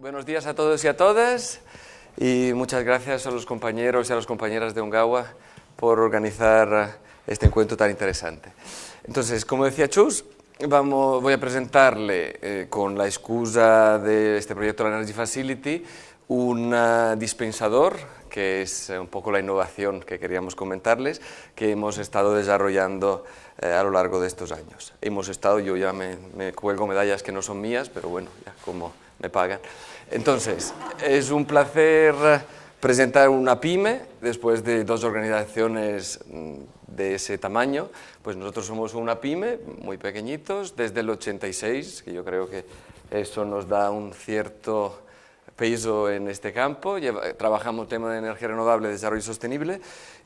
Buenos días a todos y a todas y muchas gracias a los compañeros y a las compañeras de Ongawa por organizar este encuentro tan interesante. Entonces, como decía Chus, voy a presentarle eh, con la excusa de este proyecto la Energy Facility un uh, dispensador que es un poco la innovación que queríamos comentarles, que hemos estado desarrollando eh, a lo largo de estos años. Hemos estado, yo ya me, me cuelgo medallas que no son mías, pero bueno, ya como me pagan. Entonces, es un placer presentar una pyme después de dos organizaciones mm, de ese tamaño. Pues nosotros somos una pyme, muy pequeñitos, desde el 86, que yo creo que eso nos da un cierto peso en este campo. Trabajamos tema de energía renovable, desarrollo sostenible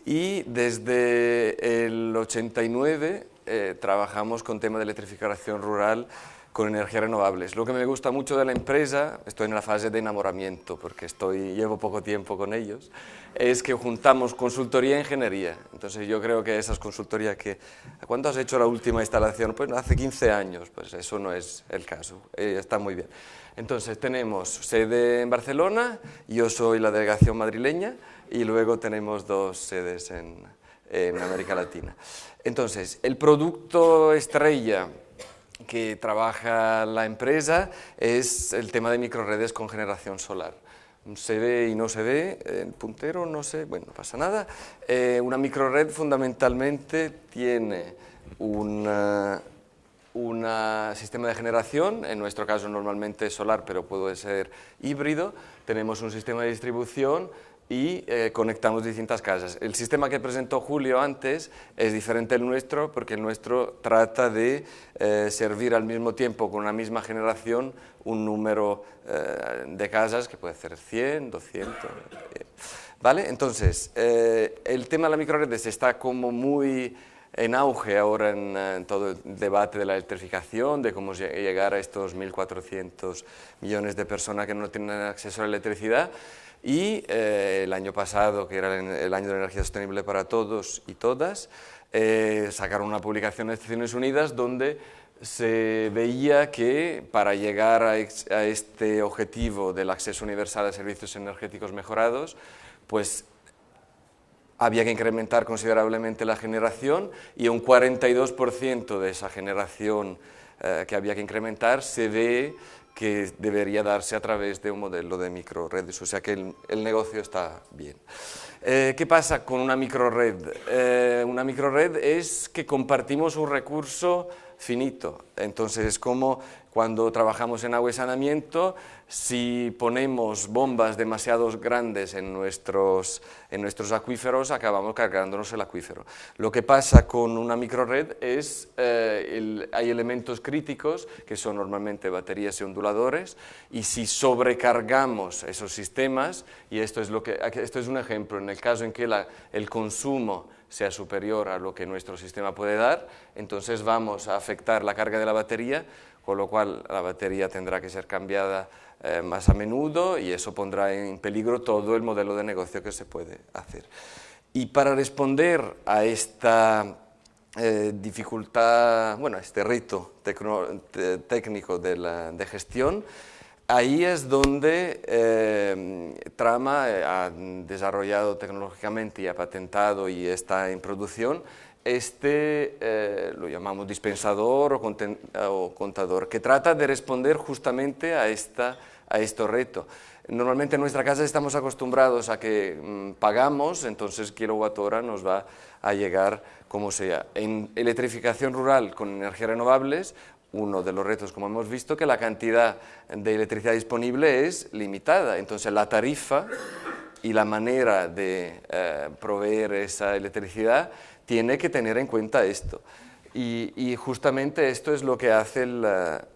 y desde el 89 eh, trabajamos con tema de electrificación rural con energías renovables. Lo que me gusta mucho de la empresa, estoy en la fase de enamoramiento porque estoy, llevo poco tiempo con ellos, es que juntamos consultoría e ingeniería. Entonces yo creo que esas consultorías que... ¿Cuándo has hecho la última instalación? Pues hace 15 años, pues eso no es el caso, eh, está muy bien. Entonces tenemos sede en Barcelona, yo soy la delegación madrileña y luego tenemos dos sedes en, en América Latina. Entonces, el producto estrella que trabaja la empresa es el tema de microredes con generación solar. Se ve y no se ve, el puntero no sé, bueno, no pasa nada. Eh, una microred fundamentalmente tiene un sistema de generación, en nuestro caso normalmente solar, pero puede ser híbrido. Tenemos un sistema de distribución y eh, conectamos distintas casas. El sistema que presentó Julio antes es diferente del nuestro porque el nuestro trata de eh, servir al mismo tiempo con una misma generación un número eh, de casas que puede ser 100, 200... ¿Vale? Entonces, el tema de la microredes está como muy en auge ahora en, en, todo el debate de la electrificación, de cómo llegar a estos 1.400 millones de personas que no tienen acceso a la electricidad, y eh, el año pasado, que era el año de la energía sostenible para todos y todas, eh, sacaron una publicación de Naciones Unidas donde se veía que para llegar a, a, este objetivo del acceso universal a servicios energéticos mejorados, pues había que incrementar considerablemente la generación y un 42% de esa generación eh, que había que incrementar se ve que debería darse a través de un modelo de microredes, o sea que el, el negocio está bien. Eh, ¿Qué pasa con una microred? Eh, una microred es que compartimos un recurso finito, entonces es como cuando trabajamos en agua y saneamiento, si ponemos bombas demasiado grandes en nuestros, en nuestros acuíferos, acabamos cargándonos el acuífero. Lo que pasa con una microred es, eh, el, hay elementos críticos, que son normalmente baterías y onduladores, y si sobrecargamos esos sistemas, y esto es, lo que, esto es un ejemplo, en el caso en que la, el consumo sea superior a lo que nuestro sistema puede dar, entonces vamos a afectar la carga de la batería, con lo cual la batería tendrá que ser cambiada eh, más a menudo y eso pondrá en peligro todo el modelo de negocio que se puede hacer. Y para responder a esta eh, dificultad, bueno, a este reto técnico de, gestión, ahí es donde eh, Trama ha desarrollado tecnológicamente y ha patentado y está en producción este, eh, lo llamamos dispensador o, contador, que trata de responder justamente a, esta, a este reto. Normalmente en nuestra casa estamos acostumbrados a que mmm, pagamos, entonces kilowatt hora nos va a llegar como sea. En electrificación rural con energías renovables, uno de los retos, como hemos visto, que la cantidad de electricidad disponible es limitada, entonces la tarifa y la manera de eh, proveer esa electricidad tiene que tener en cuenta esto. Y, justamente esto es lo que hace el,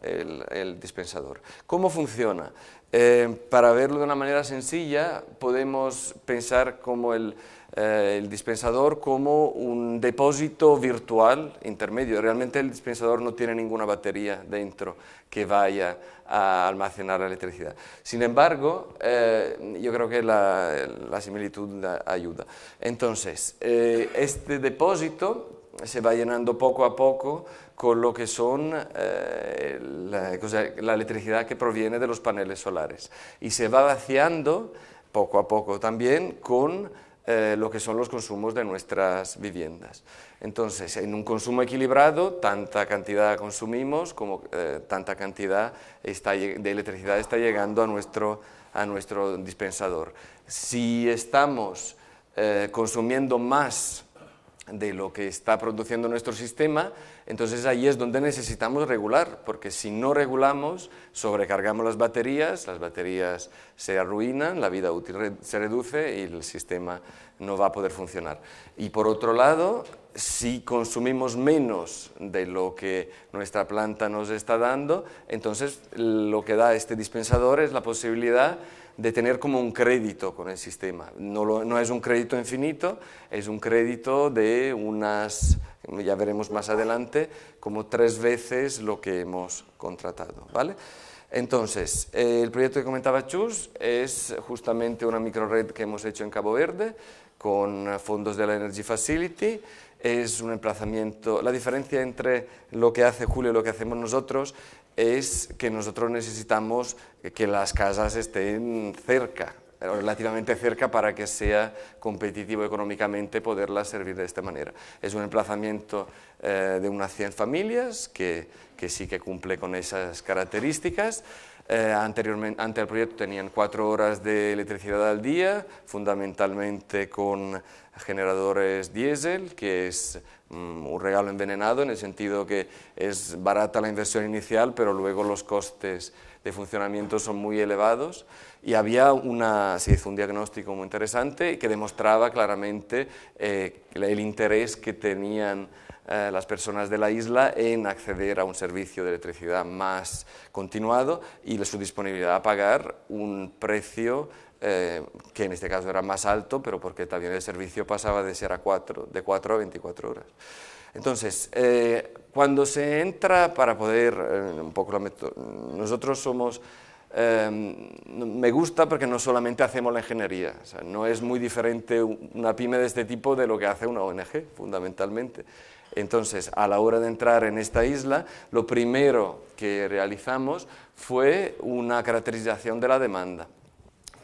eh, dispensador. ¿Cómo funciona? Eh, para verlo de una manera sencilla, podemos pensar como el, eh, el, dispensador como un depósito virtual intermedio. Realmente el dispensador no tiene ninguna batería dentro que vaya a almacenar la electricidad. Sin embargo, eh, yo creo que la, la similitud ayuda. Entonces, eh, este depósito se va llenando poco a poco con lo que son eh, la, la, electricidad que proviene de los paneles solares y se va vaciando poco a poco también con eh, lo que son los consumos de nuestras viviendas. Entonces, en un consumo equilibrado, tanta cantidad consumimos como eh, tanta cantidad de electricidad está llegando a nuestro, a nuestro dispensador. Si estamos eh, consumiendo más de lo que está produciendo nuestro sistema, entonces ahí es donde necesitamos regular, porque si no regulamos, sobrecargamos las baterías, las baterías se arruinan, la vida útil se reduce y el sistema no va a poder funcionar. Y por otro lado, si consumimos menos de lo que nuestra planta nos está dando, entonces lo que da este dispensador es la posibilidad de tener como un crédito con el sistema. No, no, es un crédito infinito, es un crédito de unas, ya veremos más adelante, como tres veces lo que hemos contratado. ¿vale? Entonces, eh, el proyecto que comentaba Chus es justamente una microred que hemos hecho en Cabo Verde con fondos de la Energy Facility, es un emplazamiento, la diferencia entre lo que hace Julio y lo que hacemos nosotros es que nosotros necesitamos que las casas estén cerca, relativamente cerca para que sea competitivo económicamente poderlas servir de esta manera. Es un emplazamiento eh, de unas 100 familias que, que, sí que cumple con esas características. Eh, anteriormente, ante el proyecto tenían cuatro horas de electricidad al día, fundamentalmente con generadores diésel, que es mm, un regalo envenenado en el sentido que es barata la inversión inicial, pero luego los costes de funcionamiento son muy elevados. Y había una, se hizo un diagnóstico muy interesante que demostraba claramente eh, el interés que tenían eh, las personas de la isla en acceder a un servicio de electricidad más continuado y su disponibilidad a pagar un precio eh, que en este caso era más alto, pero porque también el servicio pasaba de ser a 4, de 4 a 24 horas. Entonces, eh, cuando se entra para poder, eh, un poco nosotros somos, me gusta porque no solamente hacemos la ingeniería, no es muy diferente una pyme de este tipo de lo que hace una ONG, fundamentalmente. Entonces, a la hora de entrar en esta isla, lo primero que realizamos fue una caracterización de la demanda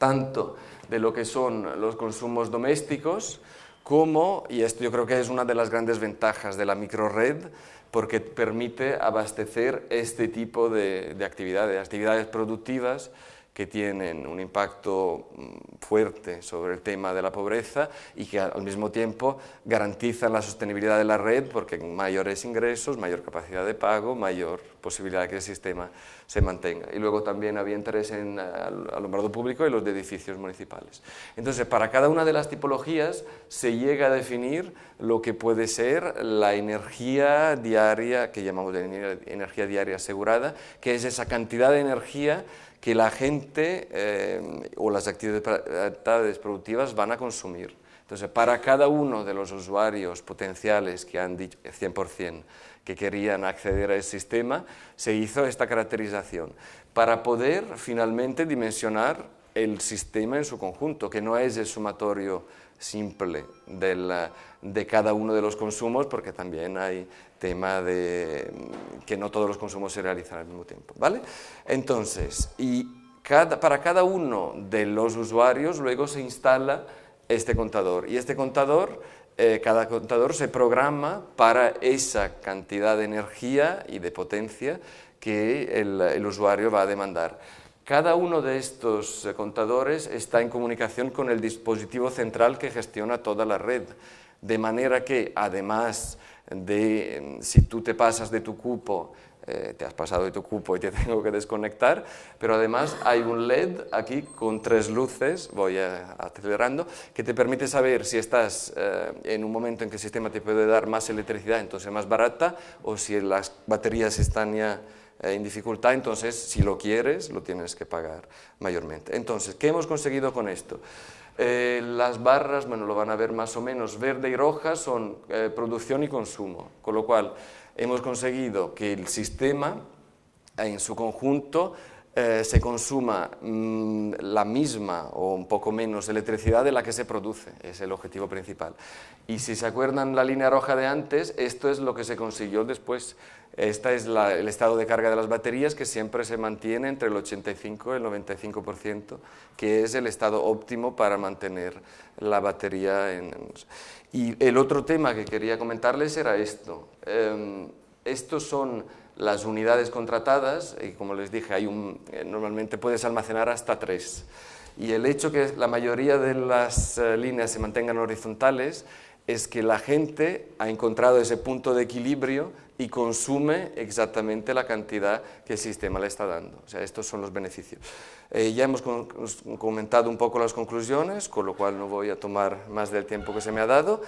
tanto de lo que son los consumos domésticos como, y esto yo creo que es una de las grandes ventajas de la microred, porque permite abastecer este tipo de, de actividades, actividades productivas que tienen un impacto mm, fuerte sobre el tema de la pobreza y que al mismo tiempo garantizan la sostenibilidad de la red porque mayores ingresos, mayor capacidad de pago, mayor posibilidad de que el sistema se mantenga. Y luego también había interés en el alumbrado público y los de edificios municipales. Entonces, para cada una de las tipologías se llega a definir lo que puede ser la energía diaria, que llamamos energía diaria asegurada, que es esa cantidad de energía que la gente eh, o las actividades productivas van a consumir. Entonces, para cada uno de los usuarios potenciales que han dicho 100% que querían acceder al sistema, se hizo esta caracterización para poder finalmente dimensionar el sistema en su conjunto, que no es el sumatorio simple de cada uno de los consumos, porque también hay tema de que no todos los consumos se realizan al mismo tiempo, ¿vale? Entonces, y para cada uno de los usuarios luego se instala este contador, y este contador, eh, cada contador se programa para esa cantidad de energía y de potencia que el usuario va a demandar. Cada uno de estos eh, contadores está en comunicación con el dispositivo central que gestiona toda la red, de manera que además de si tú te pasas de tu cupo, eh, te has pasado de tu cupo y te tengo que desconectar, pero además hay un LED aquí con tres luces, voy acelerando, que te permite saber si estás eh, en un momento en que el sistema te puede dar más electricidad, entonces más barata, o si las baterías están ya en dificultad, entonces si lo quieres lo tienes que pagar mayormente. Entonces, ¿qué hemos conseguido con esto? Eh, las barras, bueno, lo van a ver más o menos, verde y roja son eh, producción y consumo, con lo cual hemos conseguido que el sistema en su conjunto eh, se consuma mm, la misma o un poco menos electricidad de la que se produce, es el objetivo principal. Y si se acuerdan la línea roja de antes, esto es lo que se consiguió después. Este es el estado de carga de las baterías que siempre se mantiene entre el 85 y el 95%, que es el estado óptimo para mantener la batería. En... Y el otro tema que quería comentarles era esto. Em, estos son las unidades contratadas, y como les dije, hay un, eh, normalmente puedes almacenar hasta tres. Y el hecho que la mayoría de las eh, líneas se mantengan horizontales es que la gente ha encontrado ese punto de equilibrio y consume exactamente la cantidad que el sistema le está dando. O sea, estos son los beneficios. Eh, ya hemos comentado un poco las conclusiones, con lo cual no voy a tomar más del tiempo que se me ha dado.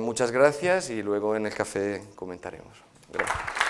muchas gracias y luego en el café comentaremos. Gracias.